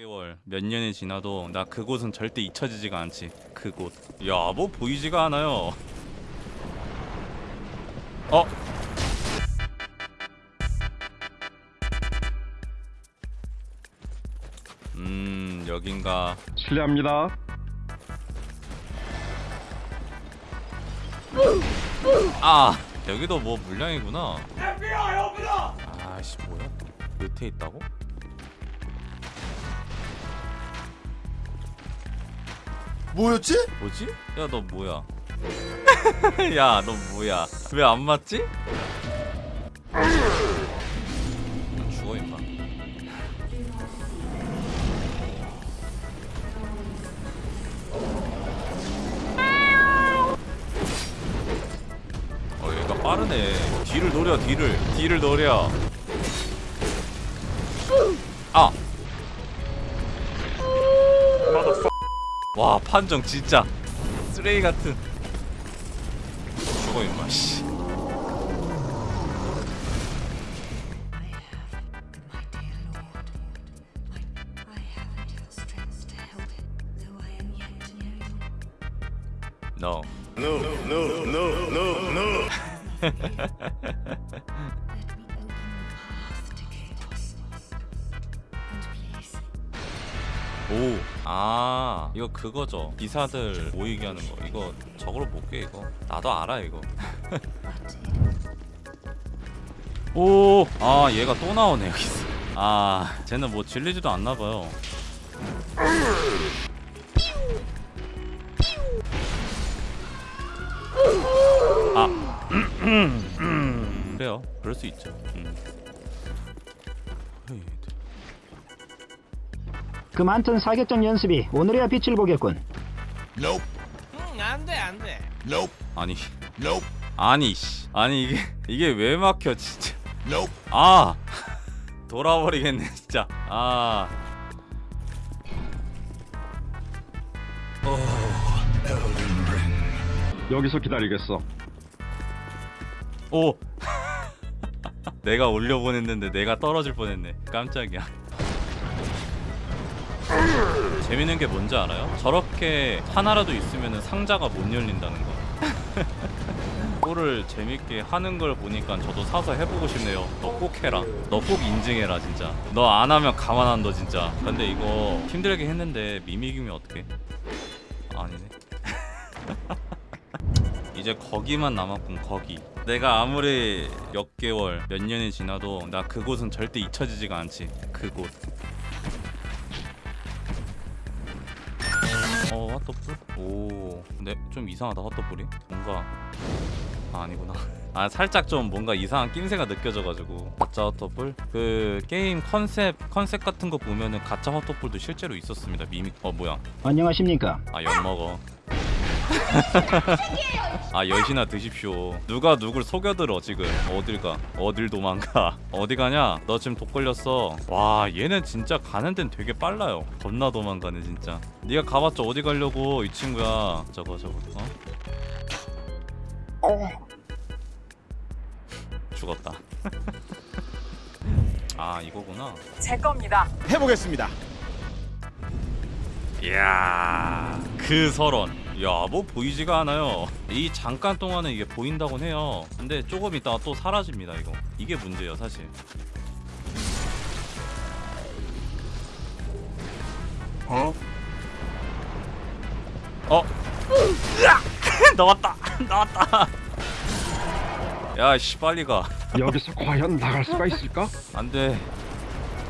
개월 몇 년이 지나도 나 그곳은 절대 잊혀지지가 않지 그곳 야 뭐 보이지가 않아요 어? 음 여긴가 실례합니다. 아 여기도 뭐 물량이구나 아씨 뭐야 밑에 있다고? 뭐였지? 뭐지? 야 너 뭐야 야 너 뭐야 왜 안 맞지? 죽어 임마 어 얘가 빠르네 뒤를 노려 뒤를 뒤를 노려 와 판정 진짜. 쓰레기 같은. 죽어 임마 씨 오, 아, 이거 그거죠. 기사들 모이게 하는 거. 이거 저거로 볼게 이거. 나도 알아 이거. 오, 아 얘가 또 나오네 여기서. 아, 쟤는 뭐 질리지도 않나 봐요. 아, 그래요. 그럴 수 있죠. 음. 그 많던 사격전 연습이 오늘이야 빛을 보겠군. Nope, 응, 안 돼, 안 돼. nope, 아니, nope, 아니, 씨, 아니 이게 이게 왜 막혀 진짜. nope. 아 돌아버리겠네 진짜 아 여기서 기다리겠어. 오. 내가 올려보냈는데 내가 떨어질 뻔했네 깜짝이야 재밌는 게 뭔지 알아요? 저렇게 하나라도 있으면 상자가 못 열린다는 거. 꼴을 재밌게 하는 걸 보니까 저도 사서 해보고 싶네요. 너 꼭 해라. 너 꼭 인증해라 진짜. 너 안 하면 가만 안 둬 진짜. 근데 이거 힘들게 했는데 미미기면 어떡해? 아니네. 이제 거기만 남았군 거기. 내가 아무리 몇 개월 몇 년이 지나도 나 그곳은 절대 잊혀지지가 않지. 그곳 어 핫도풀? 오. 근데 좀 이상하다 핫도풀이 뭔가. 아, 아니구나. 아 살짝 좀 뭔가 이상한 낌새가 느껴져가지고. 가짜 핫도풀 그 게임 컨셉 컨셉 같은 거 보면은 가짜 핫도풀도 실제로 있었습니다. 미믹 어 뭐야? 안녕하십니까? 아 엿먹어 아 엿이나 드십시오. 누가 누굴 속이려 들어 지금? 어딜 가? 어딜 도망가? 어디 가냐? 너 지금 독 걸렸어. 와 얘는 진짜 가는 데는 되게 빨라요. 겁나 도망가네 진짜. 네가 가봤자 어디 가려고 이 친구야? 저거 저거 어? 죽었다. 아 이거구나. 제 겁니다. 해보겠습니다. 이야 그 설원 야 뭐 보이지가 않아요. 이 잠깐 동안은 이게 보인다곤 해요. 근데 조금 있다가 또 사라집니다 이거. 이게 문제예요 사실? 어? 으악! 나왔다! 나왔다! 야씨 빨리 가. 여기서 과연 나갈 수가 있을까? 안돼.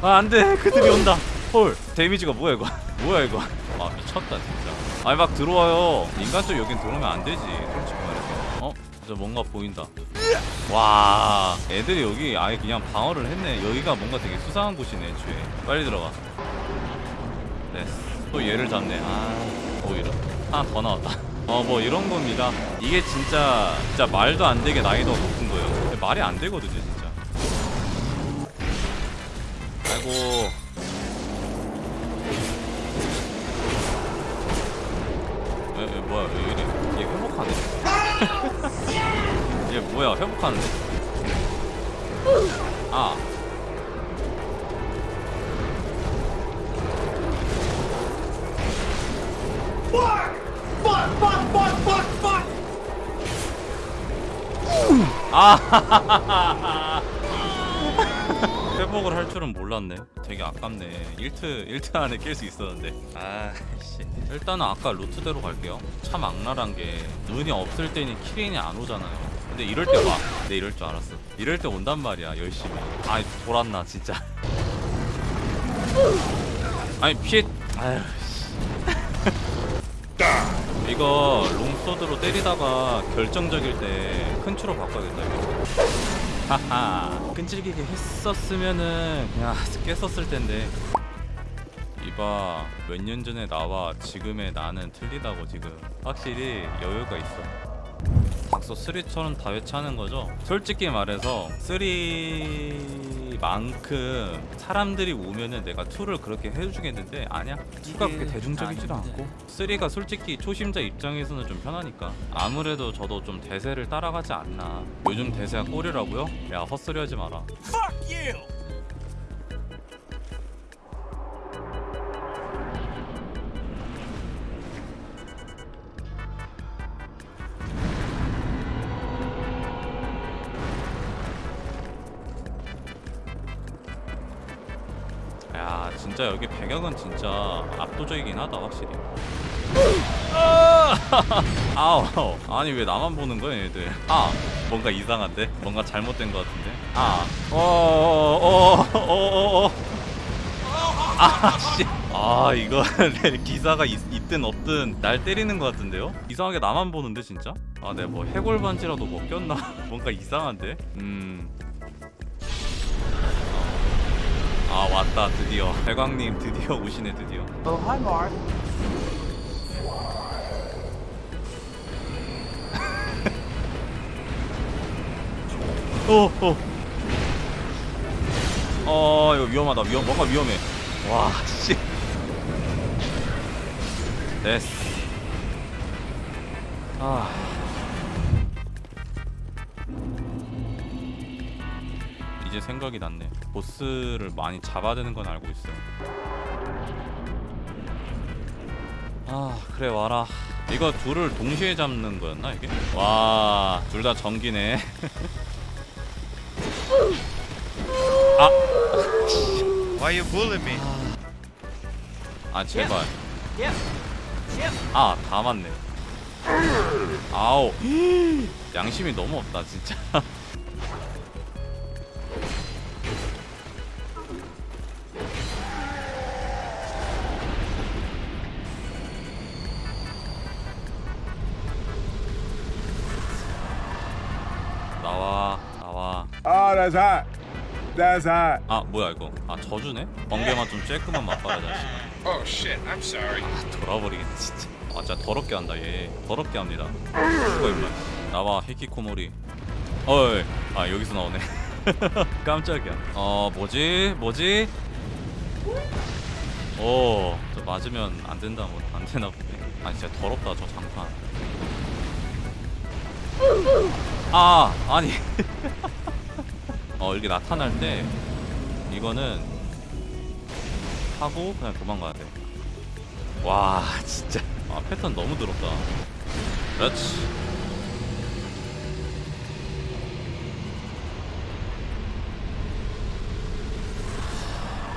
아 안돼. 그들이 온다. 헐 데미지가 뭐야 이거? 뭐야 이거? 아 미쳤다 진짜 아니 막 들어와요. 인간적 여긴 들어오면 안 되지 솔직히 말해서. 어? 저 뭔가 보인다. 와 애들이 여기 아예 그냥 방어를 했네. 여기가 뭔가 되게 수상한 곳이네 애초에. 빨리 들어가. 네또 얘를 잡네. 아 오히려 하나 더 나왔다. 어 뭐 이런 겁니다. 이게 진짜 진짜 말도 안 되게 난이도가 높은 거예요. 말이 안 되거든요 진짜. 아이고 뭐야 얘네 얘 회복하네. 얘 뭐야 회복하는데? 아. 아하하하하 회복을 할 줄은 몰랐네. 되게 아깝네. 1트 1트 안에 깰수 있었는데. 아씨. 일단은 아까 루트대로 갈게요. 참 악랄한 게 눈이 없을 때니 키린이 안 오잖아요. 근데 이럴 때 와. 내 이럴 줄 알았어. 이럴 때 온단 말이야 열심히. 아이 돌았나 진짜. 아니 피해 아유 씨. 이거 롱소드로 때리다가 결정적일 때 큰 추로 바꿔야겠다 이거. 하하 끈질기게 했었으면은 그냥 깼었을 텐데. 이봐 몇 년 전에 나와. 지금의 나는 틀리다고 지금. 확실히 여유가 있어. 닥서 3처럼 다 회차하는 거죠? 솔직히 말해서 3 만큼 사람들이 오면은 내가 2를 그렇게 해주겠는데? 아니야. 2가 그렇게 대중적이지도 않고. 3가 솔직히 초심자 입장에서는 좀 편하니까. 아무래도 저도 좀 대세를 따라가지 않나. 요즘 대세가 꼴이라고요? 야 헛소리 하지 마라 진짜 여기 배경은 진짜 압도적이긴 하다 확실히. 아! 아우 아니 왜 나만 보는 거야 얘들? 아 뭔가 이상한데? 뭔가 잘못된 것 같은데? 어, 아어어어어어 아씨. 아 이거 기사가 있, 있든 없든 날 때리는 것 같은데요? 이상하게 나만 보는데 진짜? 아 내가 뭐 해골 반지라도 뭐 꼈나? 뭔가 이상한데? 음 왔다 드디어 대광님 드디어 오시네 드디어 Oh, hi, Mark. 어, 어. 어, 이거 위험하다. 위험, 뭔가 위험해. 와, 씨. 됐어. 아. 이제 생각이 났네. 보스를 많이 잡아야 되는 건 알고 있어요. 아, 그래 와라. 이거 둘을 동시에 잡는 거였나 이게? 와, 둘 다 전기네. 아, Why you bullying me? 아 제발. Yep. Yep. 아, 다 맞네. 아우. 양심이 너무 없다, 진짜. that's hot. That's hot. 아, 뭐야 이거? 아, 저주네? 번개만 좀 쬐끄만 맛봐라, 자식. Oh shit, I'm sorry. 돌아버리겠네 진짜 아 진짜 더럽게 한다 얘 더럽게 합니다 죽어 임마 나와 히키코모리 어이 아 여기서 나오네 깜짝이야 어 뭐지 뭐지 오 저 맞으면 안 된다 뭐 안 되나 보네 아 진짜 더럽다 저 장판 아 아니 어 이렇게 나타날 때 이거는 하고 그냥 도망가야 돼. 와 진짜. 아 패턴 너무 더럽다. 그렇지.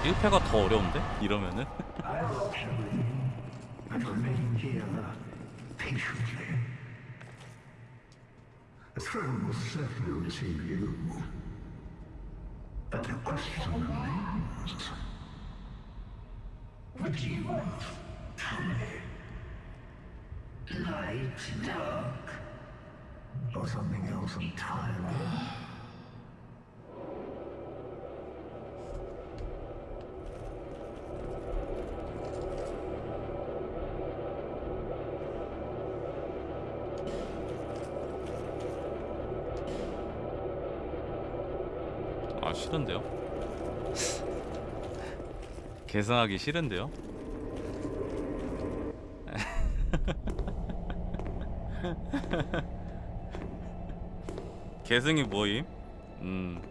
일패가더 어려운데? 이러면은? But the question remains. What do you want tell me? Light, dark, or something else entirely? 싫은데요? 계산하기 싫은데요? 계승이 뭐임? 음.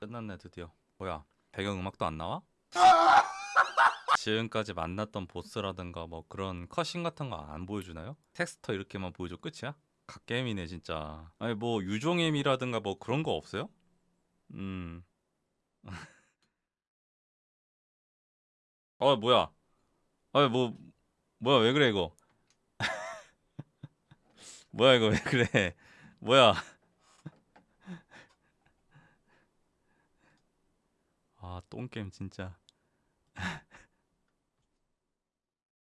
끝났네 드디어. 뭐야 배경음악도 안 나와? 아! 지금까지 만났던 보스라든가 뭐 그런 컷신 같은 거 안 보여주나요? 텍스터 이렇게만 보여줘 끝이야? 갓게임이네 진짜. 아니 뭐 유종임이라든가 뭐 그런 거 없어요? 음. 어 뭐야? 아뭐 뭐야 왜 그래 이거? 뭐야 이거 왜 그래? 뭐야? 아 똥게임 진짜